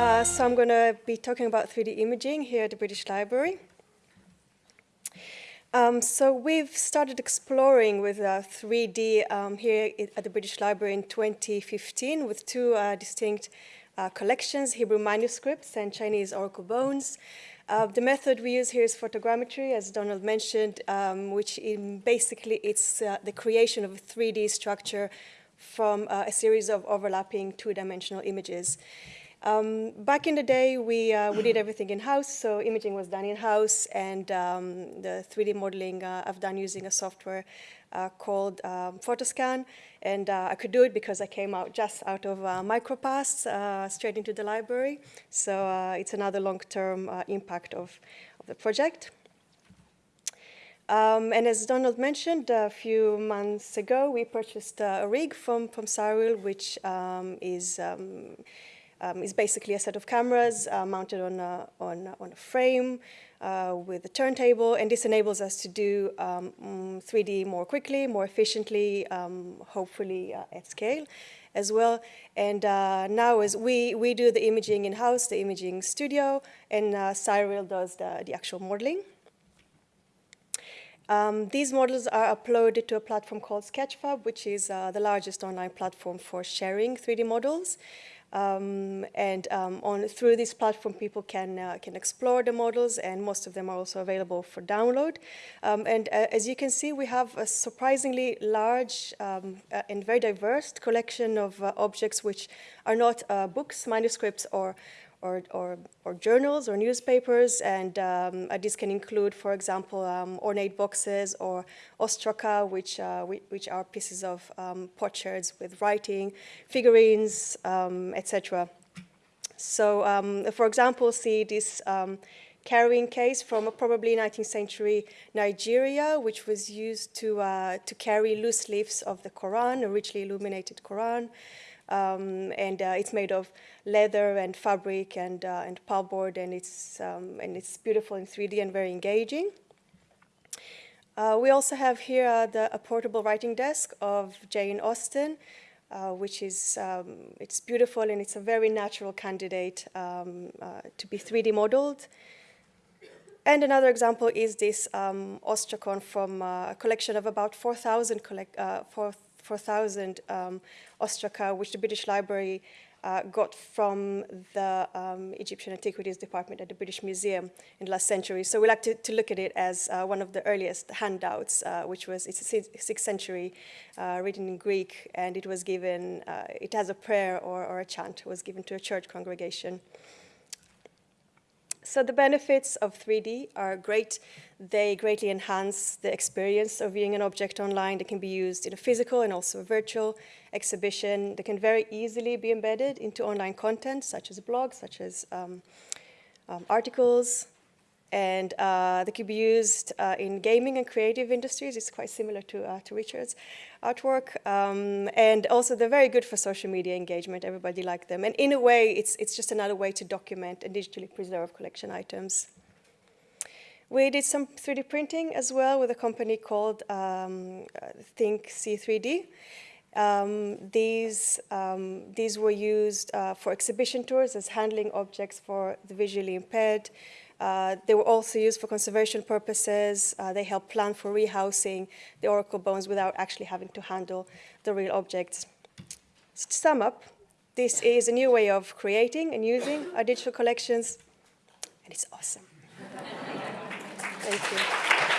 Uh, so I'm going to be talking about 3D imaging here at the British Library. Um, so we've started exploring with uh, 3D um, here at the British Library in 2015 with two uh, distinct uh, collections, Hebrew manuscripts and Chinese oracle bones. Uh, the method we use here is photogrammetry, as Donald mentioned, um, which basically it's uh, the creation of a 3D structure from a series of overlapping two-dimensional images. Um, back in the day, we, uh, we did everything in-house, so imaging was done in-house, and um, the 3D modeling uh, I've done using a software uh, called um, Photoscan, and uh, I could do it because I came out just out of uh, MicroPasts, uh, straight into the library, so it's another long-term impact of, of the project. Um, and as Donald mentioned, a few months ago, we purchased a rig from, from Cyril, which um, is um, is basically a set of cameras uh, mounted on a, on, on a frame uh, with a turntable, and this enables us to do um, 3D mm, more quickly, more efficiently, um, hopefully uh, at scale as well. And uh, now as we, we do the imaging in-house, the imaging studio, and uh, Cyril does the, the actual modeling. Um, these models are uploaded to a platform called Sketchfab, which is uh, the largest online platform for sharing 3D models. Um, and um, on through this platform, people can uh, can explore the models, and most of them are also available for download. Um, and uh, as you can see, we have a surprisingly large um, uh, and very diverse collection of uh, objects which are not uh, books, manuscripts, or or, or, or, journals or newspapers, and um, uh, this can include, for example, um, ornate boxes or ostraca, which, uh, which are pieces of um, potsherds with writing, figurines, um, etc. So, for example, see this carrying case from a probably 19th century Nigeria, which was used to, uh, to carry loose leaves of the Quran, a richly illuminated Quran. Um, and uh, it's made of leather and fabric and, uh, and pulpboard, and it's, um, and it's beautiful in 3D and very engaging. Uh, we also have here uh, the, a portable writing desk of Jane Austen, uh, which is, um, it's beautiful and it's a very natural candidate um, uh, to be 3D modeled. And another example is this um, ostracon from a collection of about 4,000 uh, 4, 4,000 um, ostraca, which the British Library uh, got from the um, Egyptian Antiquities Department at the British Museum in the last century. So we like to, to look at it as uh, one of the earliest handouts, uh, which was, it's sixth century, uh, written in Greek, and it was given, uh, it has a prayer or, or a chant, was given to a church congregation. So the benefits of 3D are great. They greatly enhance the experience of viewing an object online. They can be used in a physical and also a virtual exhibition. They can very easily be embedded into online content, such as blogs, such as um, um, articles, and uh, they could be used uh, in gaming and creative industries. It's quite similar to, uh, to Richard's artwork. Um, and also they're very good for social media engagement. Everybody liked them. And in a way, it's, it's just another way to document and digitally preserve collection items. We did some 3D printing as well with a company called um, ThinkSee3D. Um, these, um, these were used uh, for exhibition tours as handling objects for the visually impaired. Uh, they were also used for conservation purposes. Uh, they help plan for rehousing the oracle bones without actually having to handle the real objects. So to sum up, this is a new way of creating and using our digital collections, and it's awesome. Thank you.